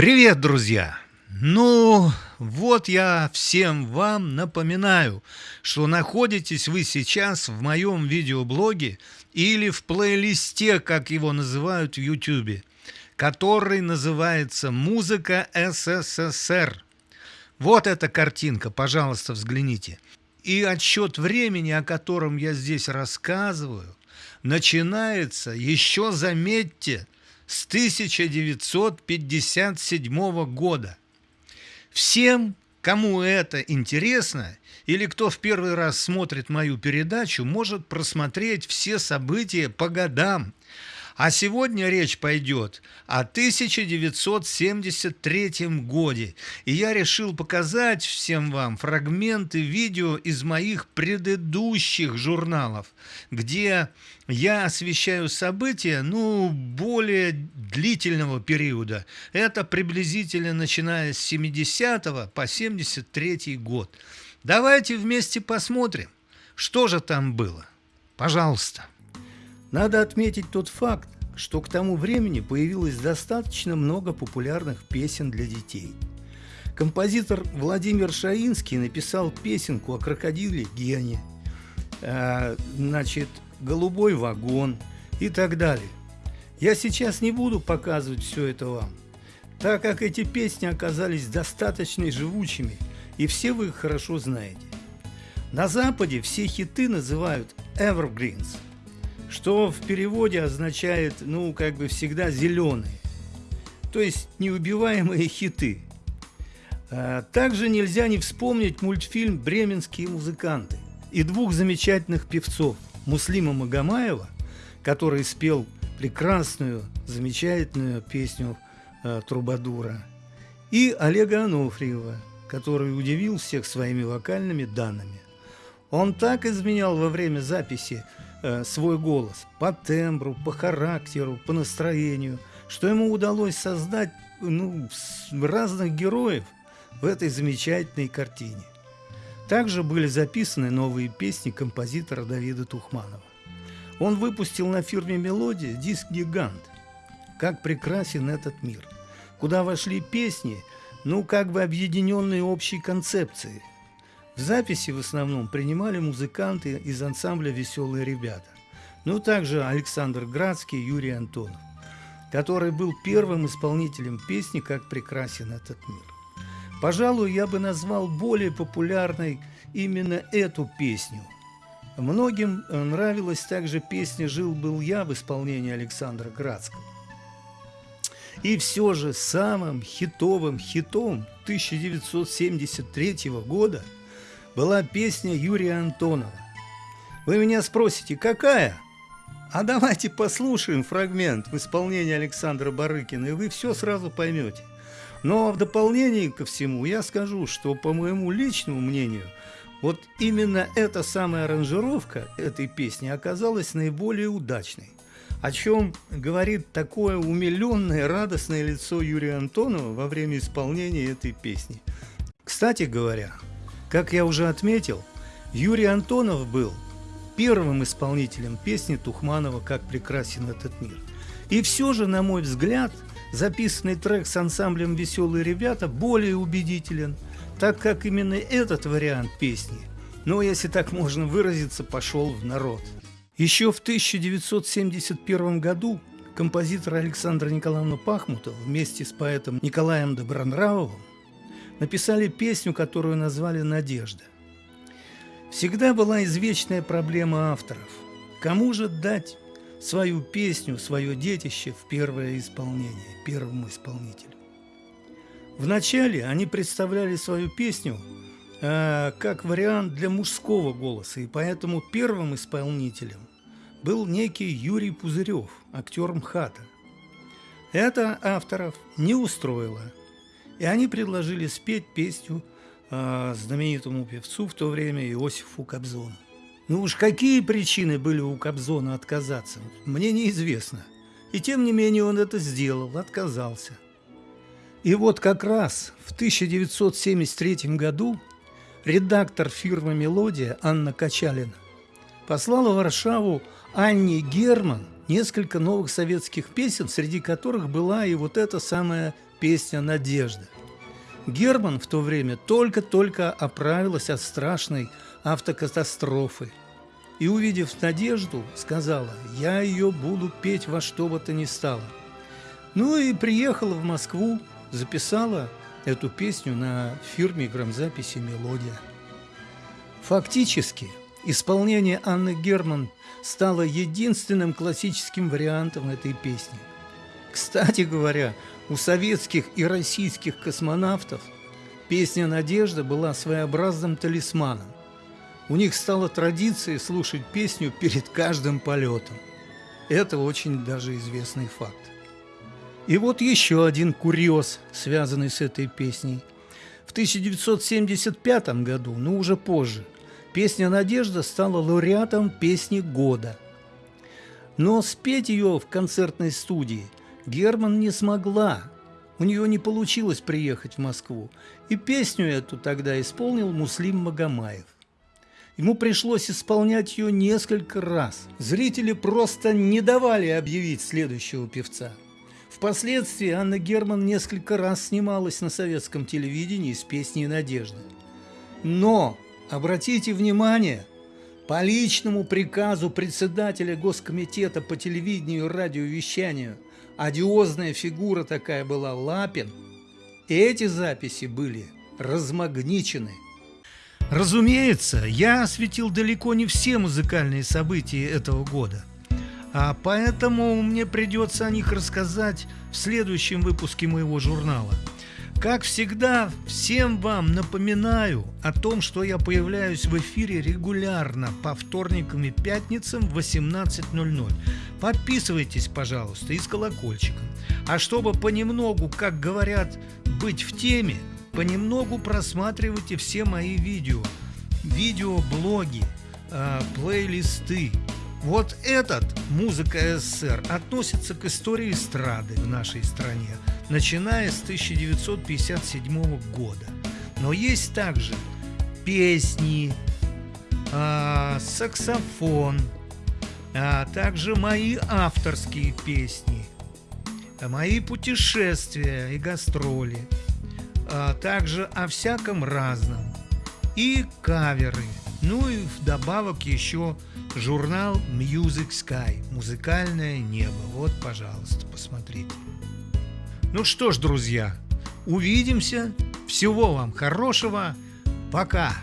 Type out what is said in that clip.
Привет, друзья! Ну, вот я всем вам напоминаю, что находитесь вы сейчас в моем видеоблоге или в плейлисте, как его называют в YouTube, который называется «Музыка СССР». Вот эта картинка, пожалуйста, взгляните. И отсчет времени, о котором я здесь рассказываю, начинается еще, заметьте, с 1957 года. Всем, кому это интересно, или кто в первый раз смотрит мою передачу, может просмотреть все события по годам, а сегодня речь пойдет о 1973 годе. И я решил показать всем вам фрагменты видео из моих предыдущих журналов, где я освещаю события, ну, более длительного периода. Это приблизительно начиная с 70 по 73 год. Давайте вместе посмотрим, что же там было. Пожалуйста. Надо отметить тот факт, что к тому времени появилось достаточно много популярных песен для детей. Композитор Владимир Шаинский написал песенку о крокодиле Гене, э, значит, «Голубой вагон» и так далее. Я сейчас не буду показывать все это вам, так как эти песни оказались достаточно живучими, и все вы их хорошо знаете. На Западе все хиты называют «evergreens», что в переводе означает, ну, как бы всегда зеленые, то есть неубиваемые хиты. А также нельзя не вспомнить мультфильм «Бременские музыканты» и двух замечательных певцов Муслима Магомаева, который спел прекрасную, замечательную песню э, Трубадура, и Олега Анофриева, который удивил всех своими вокальными данными. Он так изменял во время записи Э, свой голос по тембру, по характеру, по настроению, что ему удалось создать ну, разных героев в этой замечательной картине. Также были записаны новые песни композитора Давида Тухманова. Он выпустил на фирме «Мелодия» диск «Гигант». Как прекрасен этот мир, куда вошли песни, ну, как бы объединенные общей концепцией, в записи в основном принимали музыканты из ансамбля «Веселые ребята». Ну, также Александр Градский Юрий Антонов, который был первым исполнителем песни «Как прекрасен этот мир». Пожалуй, я бы назвал более популярной именно эту песню. Многим нравилась также песня «Жил-был я» в исполнении Александра Градского. И все же самым хитовым хитом 1973 года – была песня Юрия Антонова. Вы меня спросите, какая? А давайте послушаем фрагмент в исполнении Александра Барыкина, и вы все сразу поймете. Но в дополнение ко всему я скажу, что по моему личному мнению, вот именно эта самая аранжировка этой песни оказалась наиболее удачной. О чем говорит такое умиленное, радостное лицо Юрия Антонова во время исполнения этой песни. Кстати говоря, как я уже отметил, Юрий Антонов был первым исполнителем песни Тухманова «Как прекрасен этот мир». И все же, на мой взгляд, записанный трек с ансамблем «Веселые ребята» более убедителен, так как именно этот вариант песни, ну, если так можно выразиться, пошел в народ. Еще в 1971 году композитор Александр Николаевна Пахмутов вместе с поэтом Николаем Добронравовым написали песню, которую назвали «Надежда». Всегда была извечная проблема авторов. Кому же дать свою песню, свое детище в первое исполнение, первому исполнителю? Вначале они представляли свою песню э, как вариант для мужского голоса, и поэтому первым исполнителем был некий Юрий Пузырев, актер МХАТа. Это авторов не устроило – и они предложили спеть песню э, знаменитому певцу в то время Иосифу Кобзону. Ну уж какие причины были у Кобзона отказаться, мне неизвестно. И тем не менее он это сделал, отказался. И вот как раз в 1973 году редактор фирмы «Мелодия» Анна Качалина послала в Варшаву Анне Герман несколько новых советских песен, среди которых была и вот эта самая песня «Надежда». Герман в то время только-только оправилась от страшной автокатастрофы и, увидев Надежду, сказала «Я ее буду петь во что бы то ни стало». Ну и приехала в Москву, записала эту песню на фирме грамзаписи «Мелодия». Фактически, исполнение Анны Герман стало единственным классическим вариантом этой песни. Кстати говоря, у советских и российских космонавтов песня «Надежда» была своеобразным талисманом. У них стала традицией слушать песню перед каждым полетом. Это очень даже известный факт. И вот еще один курьез, связанный с этой песней. В 1975 году, но уже позже, песня «Надежда» стала лауреатом песни года. Но спеть ее в концертной студии Герман не смогла. У нее не получилось приехать в Москву. И песню эту тогда исполнил Муслим Магомаев. Ему пришлось исполнять ее несколько раз. Зрители просто не давали объявить следующего певца – Впоследствии Анна Герман несколько раз снималась на советском телевидении с песней «Надежда». Но, обратите внимание, по личному приказу председателя Госкомитета по телевидению и радиовещанию, одиозная фигура такая была Лапин, эти записи были размагничены. Разумеется, я осветил далеко не все музыкальные события этого года. А поэтому мне придется о них рассказать в следующем выпуске моего журнала. Как всегда, всем вам напоминаю о том, что я появляюсь в эфире регулярно по вторникам и пятницам в 18.00. Подписывайтесь, пожалуйста, и с колокольчиком. А чтобы понемногу, как говорят, быть в теме, понемногу просматривайте все мои видео, видеоблоги, э, плейлисты, вот этот «Музыка СССР» относится к истории эстрады в нашей стране, начиная с 1957 года. Но есть также песни, а, саксофон, а также мои авторские песни, мои путешествия и гастроли, а также о всяком разном и каверы. Ну и вдобавок еще Журнал Music Sky. Музыкальное небо. Вот, пожалуйста, посмотрите. Ну что ж, друзья, увидимся. Всего вам хорошего. Пока.